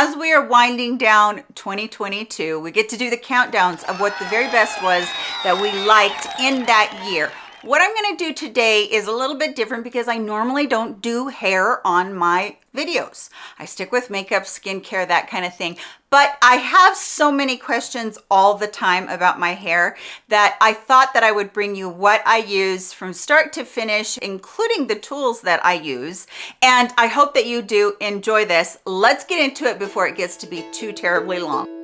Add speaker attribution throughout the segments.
Speaker 1: as we are winding down 2022, we get to do the countdowns of what the very best was that we liked in that year. What I'm gonna do today is a little bit different because I normally don't do hair on my videos. I stick with makeup, skincare, that kind of thing. But I have so many questions all the time about my hair that I thought that I would bring you what I use from start to finish, including the tools that I use. And I hope that you do enjoy this. Let's get into it before it gets to be too terribly long.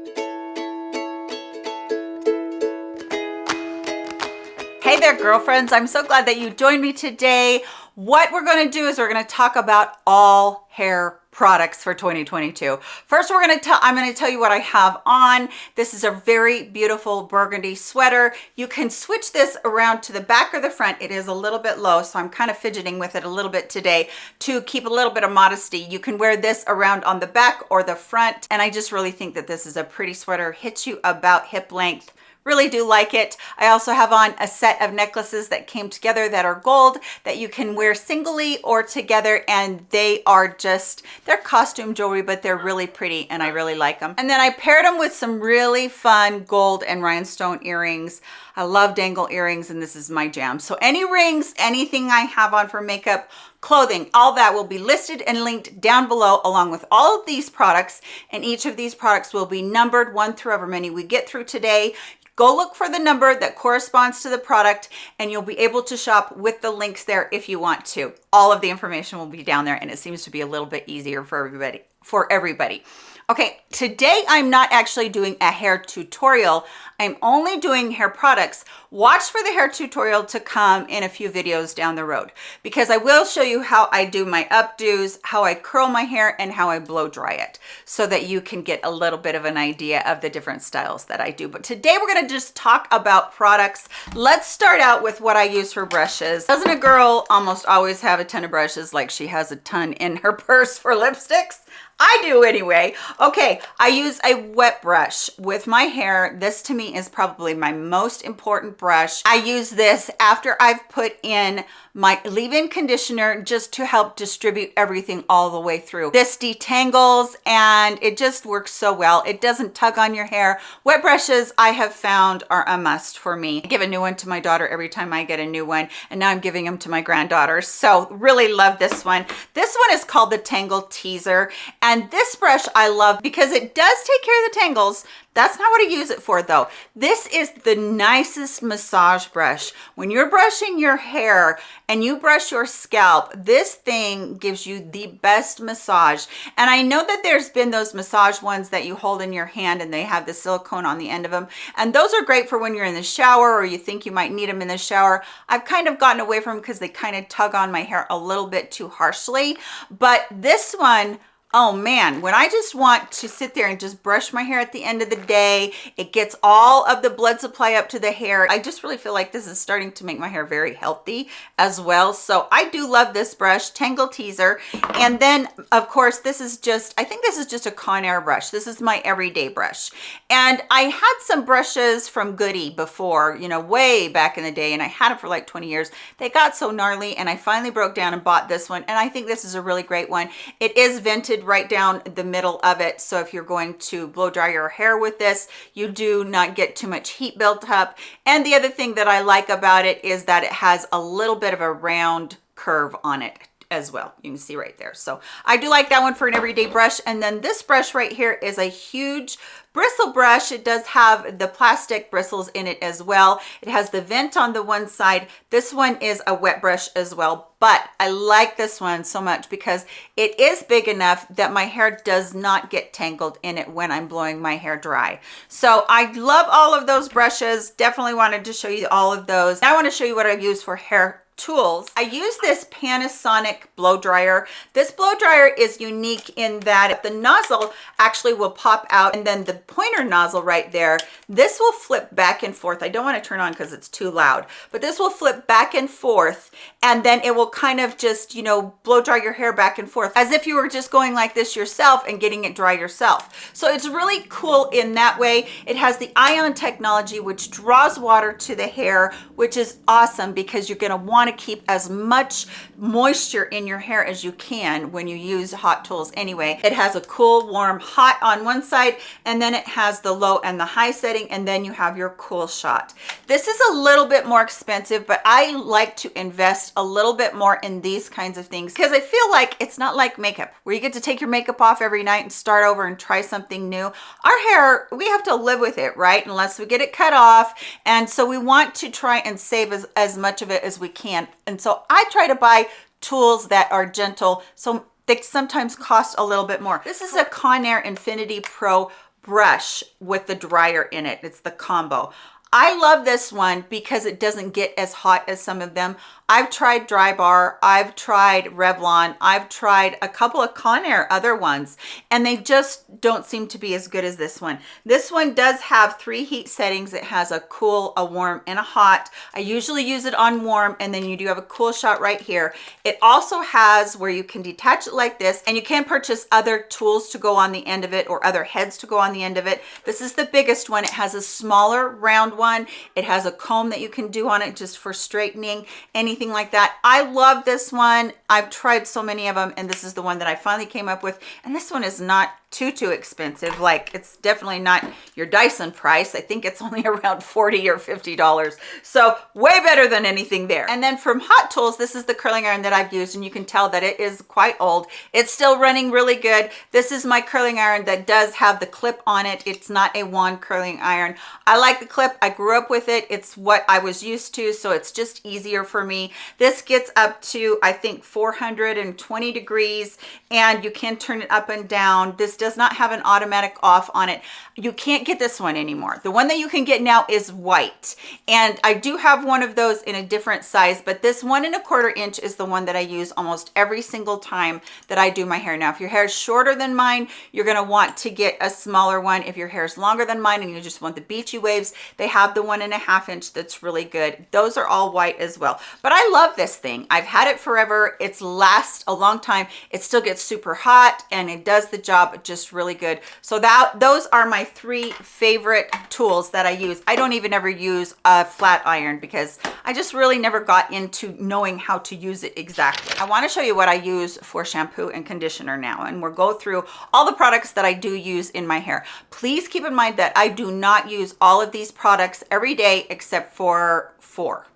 Speaker 1: There, girlfriends. I'm so glad that you joined me today. What we're going to do is we're going to talk about all hair products for 2022. First, we're going to tell, I'm going to tell you what I have on. This is a very beautiful burgundy sweater. You can switch this around to the back or the front. It is a little bit low, so I'm kind of fidgeting with it a little bit today to keep a little bit of modesty. You can wear this around on the back or the front. And I just really think that this is a pretty sweater. Hits you about hip length really do like it. I also have on a set of necklaces that came together that are gold that you can wear singly or together and they are just they're costume jewelry but they're really pretty and i really like them and then i paired them with some really fun gold and rhinestone earrings i love dangle earrings and this is my jam so any rings anything i have on for makeup clothing all that will be listed and linked down below along with all of these products and each of these products will be numbered one through however many we get through today Go look for the number that corresponds to the product and you'll be able to shop with the links there if you want to. All of the information will be down there and it seems to be a little bit easier for everybody. For everybody. Okay, today I'm not actually doing a hair tutorial. I'm only doing hair products. Watch for the hair tutorial to come in a few videos down the road because I will show you how I do my updos, how I curl my hair, and how I blow dry it so that you can get a little bit of an idea of the different styles that I do. But today we're gonna just talk about products. Let's start out with what I use for brushes. Doesn't a girl almost always have a ton of brushes like she has a ton in her purse for lipsticks? I do anyway. Okay, I use a wet brush with my hair. This to me is probably my most important brush. I use this after I've put in my leave-in conditioner just to help distribute everything all the way through. This detangles and it just works so well. It doesn't tug on your hair. Wet brushes I have found are a must for me. I give a new one to my daughter every time I get a new one and now I'm giving them to my granddaughter. So really love this one. This one is called the Tangle Teezer and this brush I love because it does take care of the tangles that's not what I use it for though. This is the nicest massage brush. When you're brushing your hair and you brush your scalp, this thing gives you the best massage. And I know that there's been those massage ones that you hold in your hand and they have the silicone on the end of them. And those are great for when you're in the shower or you think you might need them in the shower. I've kind of gotten away from them because they kind of tug on my hair a little bit too harshly. But this one, oh man when i just want to sit there and just brush my hair at the end of the day it gets all of the blood supply up to the hair. I just really feel like this is starting to make my hair very healthy as well. So i do love this brush tangle teezer. And then of course this is just i think this is just a conair brush. This is my everyday brush. And i had some brushes from goody before you know way back in the day and i had it for like 20 years. They got so gnarly and i finally broke down and bought this one and i think this is a really great one. It is vented right down the middle of it. So if you're going to blow dry your hair with this, you do not get too much heat built up. And the other thing that I like about it is that it has a little bit of a round curve on it as well. You can see right there. So i do like that one for an everyday brush. And then this brush right here is a huge bristle brush. It does have the plastic bristles in it as well. It has the vent on the one side. This one is a wet brush as well. But i like this one so much because it is big enough that my hair does not get tangled in it when i'm blowing my hair dry. So i love all of those brushes. Definitely wanted to show you all of those. I want to show you what i use for hair tools. I use this panasonic blow dryer. This blow dryer is unique in that the nozzle actually will pop out and then the pointer nozzle right there this will flip back and forth. I don't want to turn on because it's too loud but this will flip back and forth and then it will kind of just you know blow dry your hair back and forth as if you were just going like this yourself and getting it dry yourself. So it's really cool in that way. It has the ion technology which draws water to the hair which is awesome because you're going to want want to keep as much moisture in your hair as you can when you use hot tools anyway. It has a cool, warm, hot on one side, and then it has the low and the high setting, and then you have your cool shot. This is a little bit more expensive, but I like to invest a little bit more in these kinds of things because I feel like it's not like makeup where you get to take your makeup off every night and start over and try something new. Our hair, we have to live with it, right? Unless we get it cut off. And so we want to try and save as, as much of it as we can. And so I try to buy tools that are gentle. So they sometimes cost a little bit more. This is a Conair Infinity Pro brush with the dryer in it. It's the combo. I love this one because it doesn't get as hot as some of them. I've tried Drybar, I've tried Revlon, I've tried a couple of Conair other ones, and they just don't seem to be as good as this one. This one does have three heat settings. It has a cool, a warm, and a hot. I usually use it on warm, and then you do have a cool shot right here. It also has where you can detach it like this, and you can purchase other tools to go on the end of it or other heads to go on the end of it. This is the biggest one. It has a smaller round one. It has a comb that you can do on it just for straightening. Any anything like that. I love this one. I've tried so many of them and this is the one that I finally came up with. And this one is not too too expensive. Like it's definitely not your Dyson price. I think it's only around 40 or 50 dollars. So way better than anything there. And then from Hot Tools this is the curling iron that I've used and you can tell that it is quite old. It's still running really good. This is my curling iron that does have the clip on it. It's not a wand curling iron. I like the clip. I grew up with it. It's what I was used to so it's just easier for me. This gets up to I think 420 degrees and you can turn it up and down. This does not have an automatic off on it you can't get this one anymore. The one that you can get now is white. And i do have one of those in a different size but this one and a quarter inch is the one that i use almost every single time that i do my hair. Now if your hair is shorter than mine you're going to want to get a smaller one. If your hair is longer than mine and you just want the beachy waves they have the one and a half inch that's really good. Those are all white as well. But i love this thing. I've had it forever. It's last a long time. It still gets super hot and it does the job just just really good. So that those are my three favorite tools that I use. I don't even ever use a flat iron because I just really never got into knowing how to use it exactly. I wanna show you what I use for shampoo and conditioner now and we'll go through all the products that I do use in my hair. Please keep in mind that I do not use all of these products every day except for four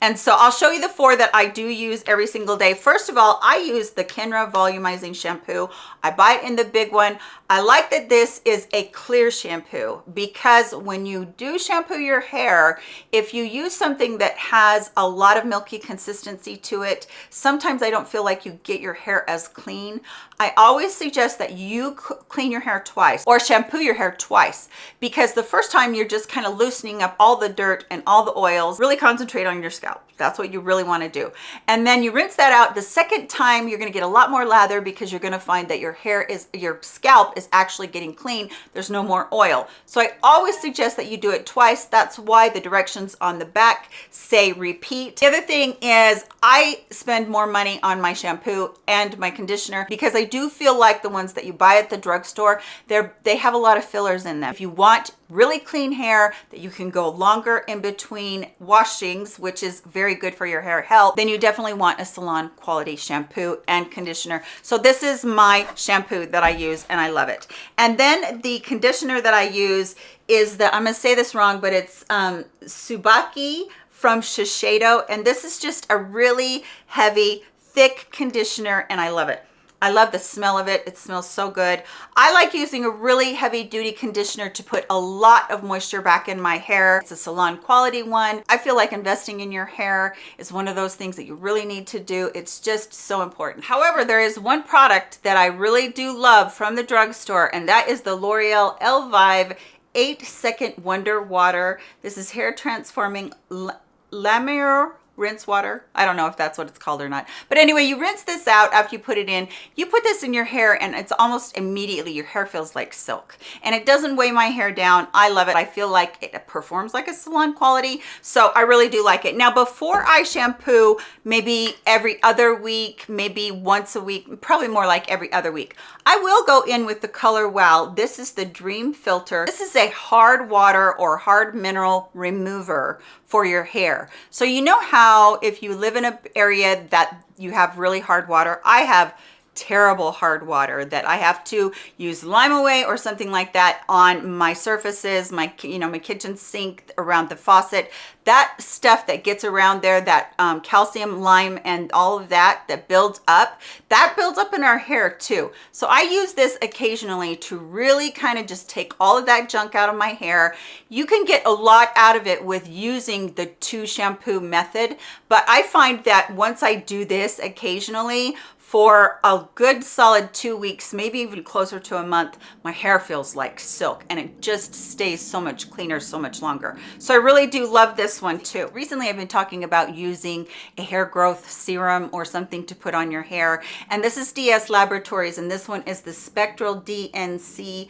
Speaker 1: and so I'll show you the four that I do use every single day. First of all, I use the Kenra Volumizing Shampoo. I buy it in the big one. I like that this is a clear shampoo because when you do shampoo your hair, if you use something that has a lot of milky consistency to it, sometimes I don't feel like you get your hair as clean. I always suggest that you clean your hair twice or shampoo your hair twice because the first time you're just kind of loosening up all the dirt and all the oils. Really concentrate on your scalp. That's what you really want to do. And then you rinse that out. The second time you're going to get a lot more lather because you're going to find that your hair is, your scalp is actually getting clean. There's no more oil. So I always suggest that you do it twice. That's why the directions on the back say repeat. The other thing is I spend more money on my shampoo and my conditioner because I do feel like the ones that you buy at the drugstore, they're, they have a lot of fillers in them. If you want really clean hair that you can go longer in between washings, which is very good for your hair health, then you definitely want a salon quality shampoo and conditioner. So this is my shampoo that I use and I love it. And then the conditioner that I use is the, I'm gonna say this wrong, but it's um, Subaki from Shiseido. And this is just a really heavy, thick conditioner and I love it. I love the smell of it. It smells so good. I like using a really heavy duty conditioner to put a lot of moisture back in my hair. It's a salon quality one. I feel like investing in your hair is one of those things that you really need to do. It's just so important. However, there is one product that I really do love from the drugstore and that is the L'Oreal Elvive 8 second wonder water. This is hair transforming La rinse water. I don't know if that's what it's called or not. But anyway you rinse this out after you put it in. You put this in your hair and it's almost immediately your hair feels like silk. And it doesn't weigh my hair down. I love it. I feel like it performs like a salon quality. So i really do like it. Now before i shampoo maybe every other week maybe once a week probably more like every other week i will go in with the color wow this is the dream filter. This is a hard water or hard mineral remover for your hair. So you know how if you live in an area that you have really hard water, I have terrible hard water that I have to use Lime-A-Way or something like that on my surfaces, my, you know, my kitchen sink around the faucet. That stuff that gets around there, that um, calcium, lime, and all of that, that builds up, that builds up in our hair too. So I use this occasionally to really kind of just take all of that junk out of my hair. You can get a lot out of it with using the two shampoo method, but I find that once I do this occasionally, for a good solid two weeks, maybe even closer to a month, my hair feels like silk and it just stays so much cleaner, so much longer. So I really do love this one too. Recently, I've been talking about using a hair growth serum or something to put on your hair. And this is DS Laboratories and this one is the Spectral DNC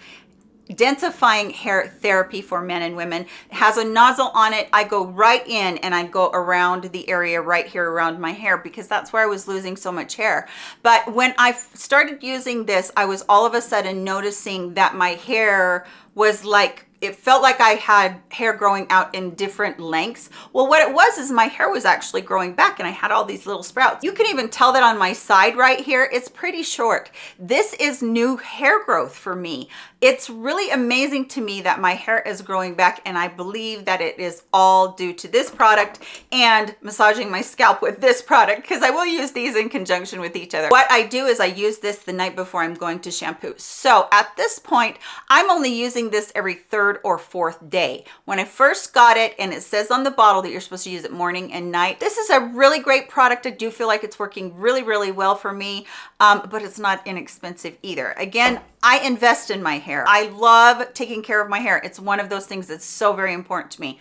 Speaker 1: densifying hair therapy for men and women. It has a nozzle on it. I go right in and i go around the area right here around my hair because that's where i was losing so much hair. But when i started using this i was all of a sudden noticing that my hair was like it felt like I had hair growing out in different lengths. Well, what it was is my hair was actually growing back and I had all these little sprouts. You can even tell that on my side right here, it's pretty short. This is new hair growth for me. It's really amazing to me that my hair is growing back and I believe that it is all due to this product and massaging my scalp with this product because I will use these in conjunction with each other. What I do is I use this the night before I'm going to shampoo. So at this point, I'm only using this every third or fourth day. When I first got it and it says on the bottle that you're supposed to use it morning and night, this is a really great product. I do feel like it's working really, really well for me, um, but it's not inexpensive either. Again, I invest in my hair. I love taking care of my hair. It's one of those things that's so very important to me.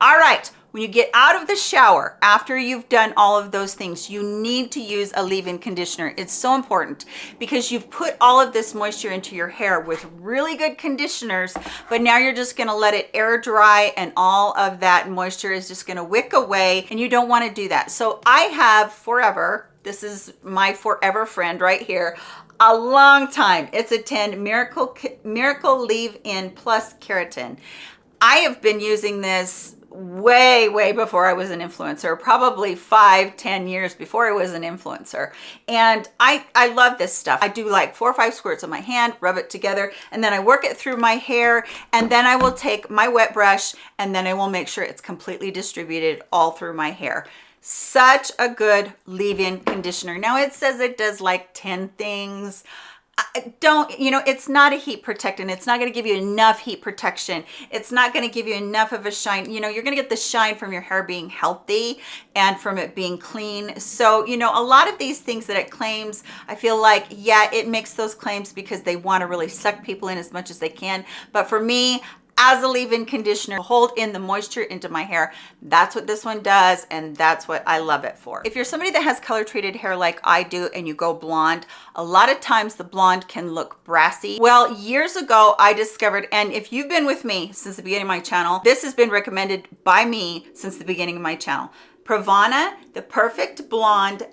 Speaker 1: All right, when you get out of the shower, after you've done all of those things, you need to use a leave-in conditioner. It's so important because you've put all of this moisture into your hair with really good conditioners, but now you're just gonna let it air dry and all of that moisture is just gonna wick away and you don't wanna do that. So I have forever, this is my forever friend right here a long time. It's a 10 Miracle, Miracle Leave-In Plus Keratin. I have been using this way way before i was an influencer probably five ten years before i was an influencer. And i i love this stuff. I do like four or five squirts on my hand rub it together and then i work it through my hair and then i will take my wet brush and then i will make sure it's completely distributed all through my hair. Such a good leave-in conditioner. Now it says it does like 10 things don't you know it's not a heat protectant. It's not going to give you enough heat protection. It's not going to give you enough of a shine. You know you're going to get the shine from your hair being healthy and from it being clean. So you know a lot of these things that it claims i feel like yeah it makes those claims because they want to really suck people in as much as they can. But for me as a leave-in conditioner hold in the moisture into my hair that's what this one does and that's what i love it for if you're somebody that has color treated hair like i do and you go blonde a lot of times the blonde can look brassy well years ago i discovered and if you've been with me since the beginning of my channel this has been recommended by me since the beginning of my channel Pravana, the perfect blonde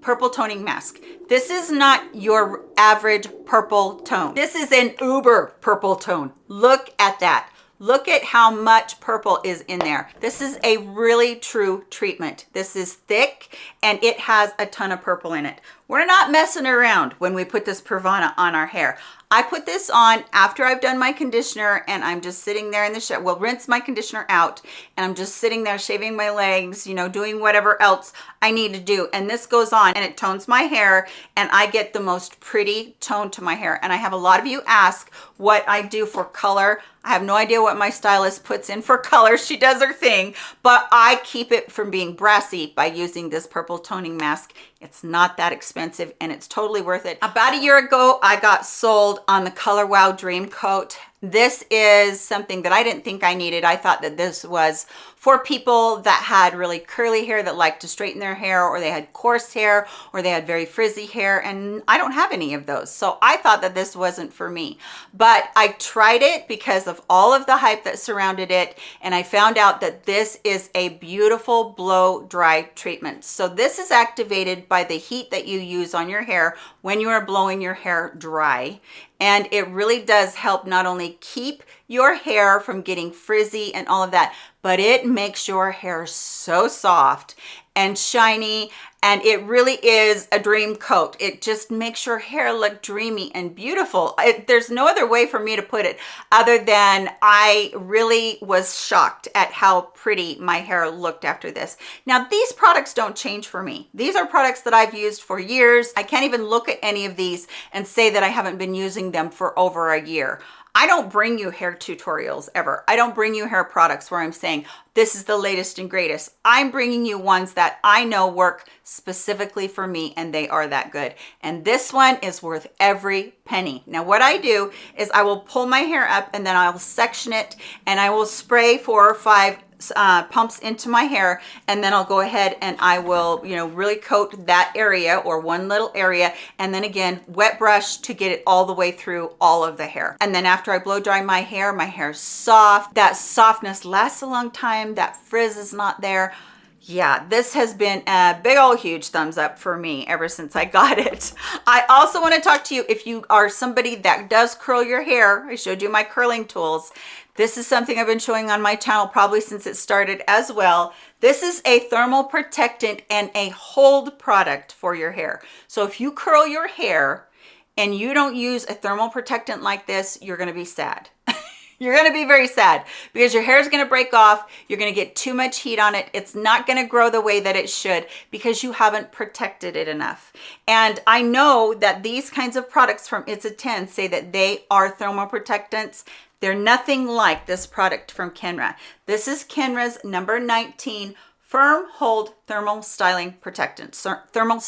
Speaker 1: purple toning mask. This is not your average purple tone. This is an uber purple tone. Look at that. Look at how much purple is in there. This is a really true treatment. This is thick and it has a ton of purple in it. We're not messing around when we put this Pravana on our hair. I put this on after I've done my conditioner and I'm just sitting there in the shower. Well, rinse my conditioner out and I'm just sitting there shaving my legs, you know, doing whatever else I need to do. And this goes on and it tones my hair and I get the most pretty tone to my hair. And I have a lot of you ask what I do for color. I have no idea what my stylist puts in for color. She does her thing, but I keep it from being brassy by using this purple toning mask. It's not that expensive and it's totally worth it. About a year ago, I got sold on the Color Wow Dream Coat this is something that I didn't think I needed. I thought that this was for people that had really curly hair that liked to straighten their hair or they had coarse hair or they had very frizzy hair and I don't have any of those. So I thought that this wasn't for me, but I tried it because of all of the hype that surrounded it and I found out that this is a beautiful blow dry treatment. So this is activated by the heat that you use on your hair when you are blowing your hair dry and it really does help not only keep your hair from getting frizzy and all of that, but it makes your hair so soft and shiny and it really is a dream coat. It just makes your hair look dreamy and beautiful. It, there's no other way for me to put it other than I really was shocked at how pretty my hair looked after this. Now, these products don't change for me. These are products that I've used for years. I can't even look at any of these and say that I haven't been using them for over a year. I don't bring you hair tutorials ever. I don't bring you hair products where I'm saying, this is the latest and greatest. I'm bringing you ones that I know work specifically for me and they are that good. And this one is worth every penny. Now what I do is I will pull my hair up and then I'll section it and I will spray four or five uh, pumps into my hair and then I'll go ahead and I will, you know, really coat that area or one little area. And then again, wet brush to get it all the way through all of the hair. And then after I blow dry my hair, my hair's soft. That softness lasts a long time. That frizz is not there yeah this has been a big old huge thumbs up for me ever since i got it i also want to talk to you if you are somebody that does curl your hair i showed you my curling tools this is something I've been showing on my channel probably since it started as well. This is a thermal protectant and a hold product for your hair. So if you curl your hair and you don't use a thermal protectant like this, you're gonna be sad. You're going to be very sad because your hair is going to break off. You're going to get too much heat on it. It's not going to grow the way that it should because you haven't protected it enough. And I know that these kinds of products from It's a 10 say that they are thermal protectants. They're nothing like this product from Kenra. This is Kenra's number 19 Firm Hold Thermal Styling Protectant. Thermal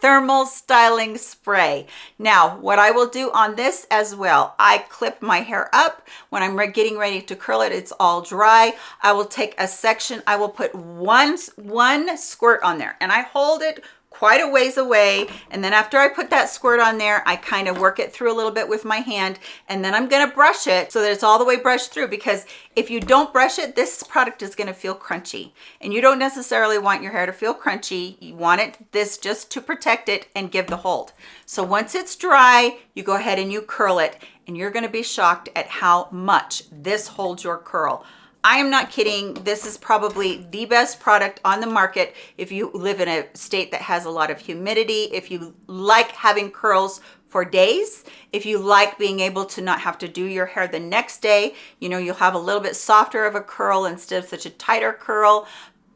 Speaker 1: thermal styling spray. Now, what I will do on this as well, I clip my hair up. When I'm getting ready to curl it, it's all dry. I will take a section, I will put one, one squirt on there and I hold it quite a ways away. And then after I put that squirt on there, I kind of work it through a little bit with my hand. And then I'm going to brush it so that it's all the way brushed through because if you don't brush it, this product is going to feel crunchy. And you don't necessarily want your hair to feel crunchy. You want it this just to protect it and give the hold. So once it's dry, you go ahead and you curl it and you're going to be shocked at how much this holds your curl. I am not kidding. This is probably the best product on the market if you live in a state that has a lot of humidity, if you like having curls for days, if you like being able to not have to do your hair the next day, you know, you'll have a little bit softer of a curl instead of such a tighter curl.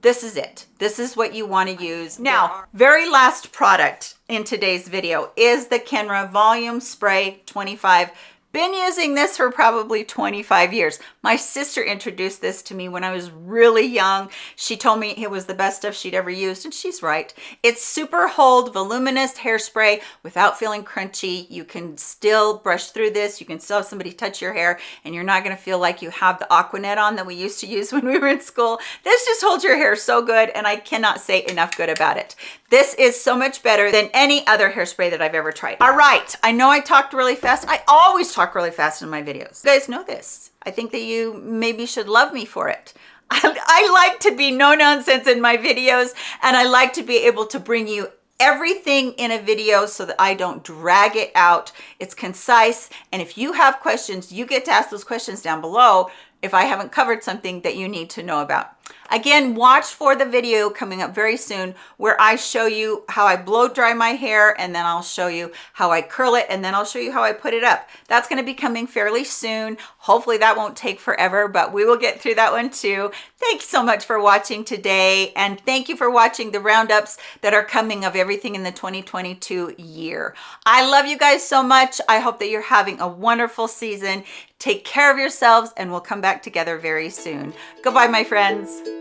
Speaker 1: This is it. This is what you want to use. Now, very last product in today's video is the Kenra Volume Spray 25 been using this for probably 25 years. My sister introduced this to me when I was really young. She told me it was the best stuff she'd ever used, and she's right. It's super hold, voluminous hairspray without feeling crunchy. You can still brush through this. You can still have somebody touch your hair, and you're not gonna feel like you have the Aquanet on that we used to use when we were in school. This just holds your hair so good, and I cannot say enough good about it. This is so much better than any other hairspray that I've ever tried. All right, I know I talked really fast. I always talk talk really fast in my videos. You guys know this. I think that you maybe should love me for it. I, I like to be no nonsense in my videos and I like to be able to bring you everything in a video so that I don't drag it out. It's concise. And if you have questions, you get to ask those questions down below if I haven't covered something that you need to know about. Again, watch for the video coming up very soon where I show you how I blow dry my hair and then I'll show you how I curl it and then I'll show you how I put it up. That's going to be coming fairly soon. Hopefully that won't take forever, but we will get through that one too. Thanks so much for watching today and thank you for watching the roundups that are coming of everything in the 2022 year. I love you guys so much. I hope that you're having a wonderful season. Take care of yourselves and we'll come back together very soon. Goodbye, my friends.